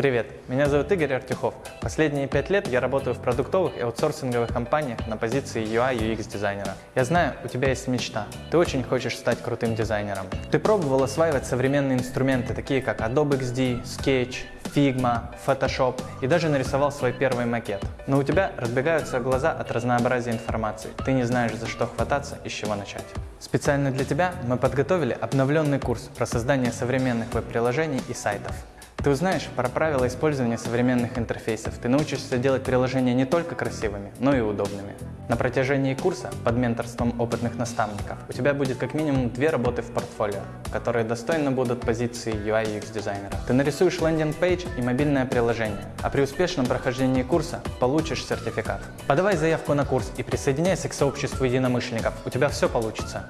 Привет, меня зовут Игорь Артюхов. Последние пять лет я работаю в продуктовых и аутсорсинговых компаниях на позиции UI UX дизайнера. Я знаю, у тебя есть мечта. Ты очень хочешь стать крутым дизайнером. Ты пробовал осваивать современные инструменты, такие как Adobe XD, Sketch, Figma, Photoshop и даже нарисовал свой первый макет. Но у тебя разбегаются глаза от разнообразия информации. Ты не знаешь, за что хвататься и с чего начать. Специально для тебя мы подготовили обновленный курс про создание современных веб-приложений и сайтов. Ты узнаешь про правила использования современных интерфейсов. Ты научишься делать приложения не только красивыми, но и удобными. На протяжении курса под менторством опытных наставников у тебя будет как минимум две работы в портфолио, которые достойно будут позиции UI UX дизайнера. Ты нарисуешь landing page и мобильное приложение, а при успешном прохождении курса получишь сертификат. Подавай заявку на курс и присоединяйся к сообществу единомышленников. У тебя все получится.